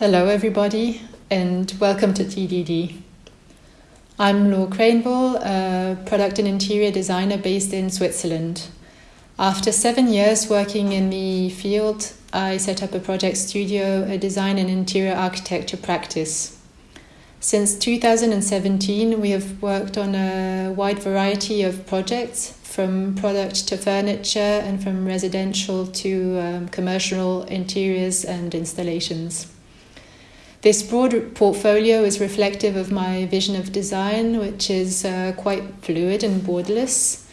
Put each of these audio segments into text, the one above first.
Hello, everybody, and welcome to TDD. I'm Laura Craneville, a product and interior designer based in Switzerland. After seven years working in the field, I set up a project studio, a design and interior architecture practice. Since 2017, we have worked on a wide variety of projects, from product to furniture and from residential to um, commercial interiors and installations. This broad portfolio is reflective of my vision of design, which is uh, quite fluid and borderless.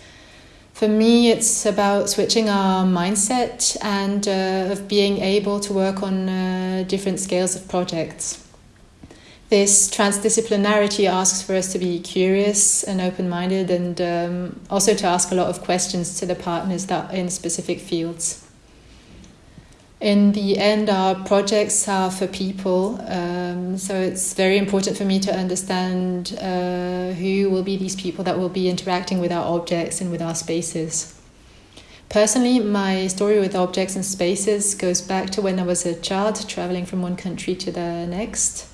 For me, it's about switching our mindset and uh, of being able to work on uh, different scales of projects. This transdisciplinarity asks for us to be curious and open minded and um, also to ask a lot of questions to the partners that in specific fields in the end, our projects are for people. Um, so it's very important for me to understand uh, who will be these people that will be interacting with our objects and with our spaces. Personally, my story with objects and spaces goes back to when I was a child traveling from one country to the next.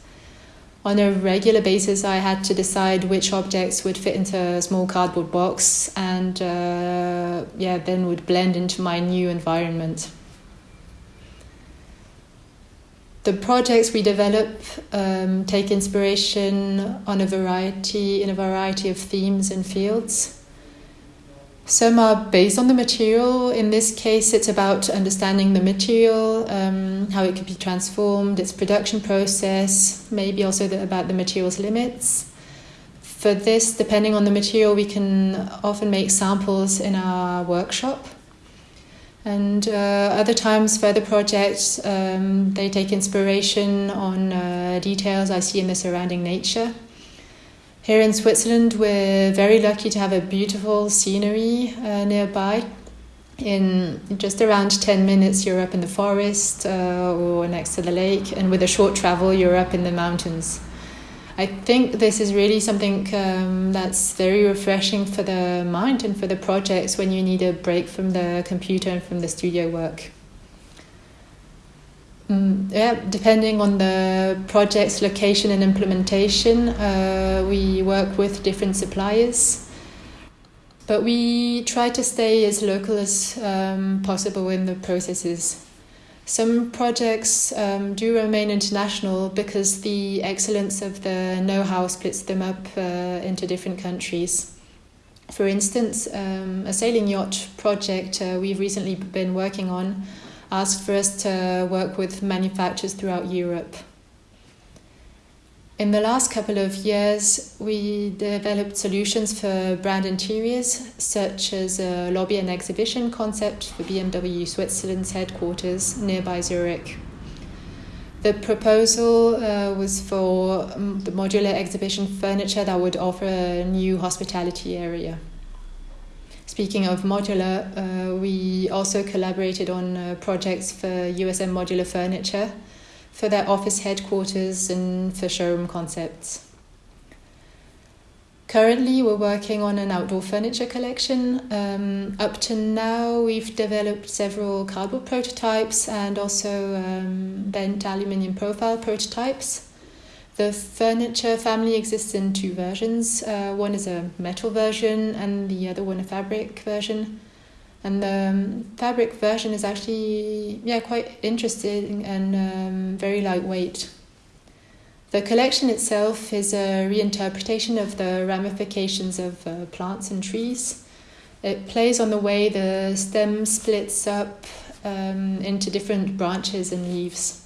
On a regular basis, I had to decide which objects would fit into a small cardboard box and uh, yeah, then would blend into my new environment the projects we develop um, take inspiration on a variety in a variety of themes and fields. Some are based on the material. In this case, it's about understanding the material, um, how it can be transformed, its production process, maybe also the, about the material's limits. For this, depending on the material, we can often make samples in our workshop. And uh, other times, for further projects, um, they take inspiration on uh, details I see in the surrounding nature. Here in Switzerland, we're very lucky to have a beautiful scenery uh, nearby. In just around 10 minutes, you're up in the forest or next to the lake, and with a short travel, you're up in the mountains. I think this is really something um, that's very refreshing for the mind and for the projects when you need a break from the computer and from the studio work. Mm, yeah, depending on the project's location and implementation, uh, we work with different suppliers. But we try to stay as local as um, possible in the processes. Some projects um, do remain international because the excellence of the know how splits them up uh, into different countries. For instance, um, a sailing yacht project uh, we've recently been working on asked for us to work with manufacturers throughout Europe. In the last couple of years, we developed solutions for brand interiors, such as a lobby and exhibition concept for BMW Switzerland's headquarters nearby Zurich. The proposal uh, was for um, the modular exhibition furniture that would offer a new hospitality area. Speaking of modular, uh, we also collaborated on uh, projects for USM modular furniture for their office headquarters and for showroom concepts. Currently, we're working on an outdoor furniture collection. Um, up to now, we've developed several cardboard prototypes and also um, bent aluminium profile prototypes. The furniture family exists in two versions. Uh, one is a metal version, and the other one a fabric version and the um, fabric version is actually yeah quite interesting and um, very lightweight. The collection itself is a reinterpretation of the ramifications of uh, plants and trees. It plays on the way the stem splits up um, into different branches and leaves.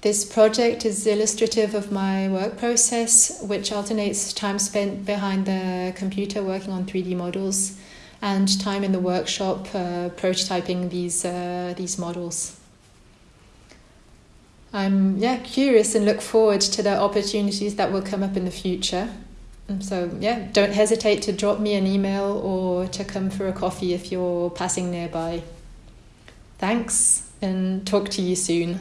This project is illustrative of my work process, which alternates time spent behind the computer working on 3D models and time in the workshop uh, prototyping these uh, these models. I'm yeah curious and look forward to the opportunities that will come up in the future. So yeah, don't hesitate to drop me an email or to come for a coffee if you're passing nearby. Thanks and talk to you soon.